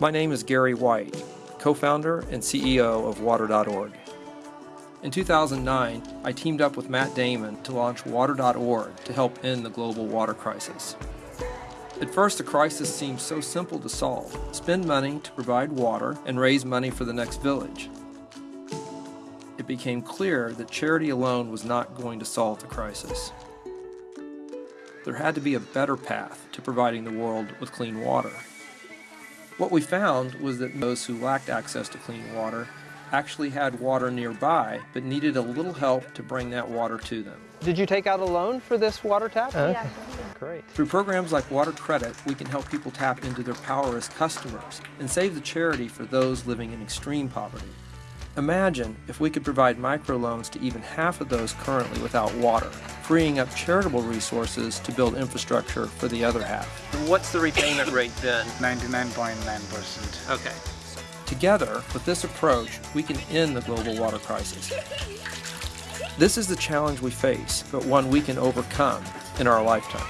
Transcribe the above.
My name is Gary White, co-founder and CEO of Water.org. In 2009, I teamed up with Matt Damon to launch Water.org to help end the global water crisis. At first, the crisis seemed so simple to solve. Spend money to provide water and raise money for the next village. It became clear that charity alone was not going to solve the crisis. There had to be a better path to providing the world with clean water. What we found was that those who lacked access to clean water actually had water nearby, but needed a little help to bring that water to them. Did you take out a loan for this water tap? Yeah. Great. Through programs like Water Credit, we can help people tap into their power as customers and save the charity for those living in extreme poverty. Imagine if we could provide microloans to even half of those currently without water, freeing up charitable resources to build infrastructure for the other half. What's the repayment rate then? 99.9%. Okay. Together, with this approach, we can end the global water crisis. This is the challenge we face, but one we can overcome in our lifetime.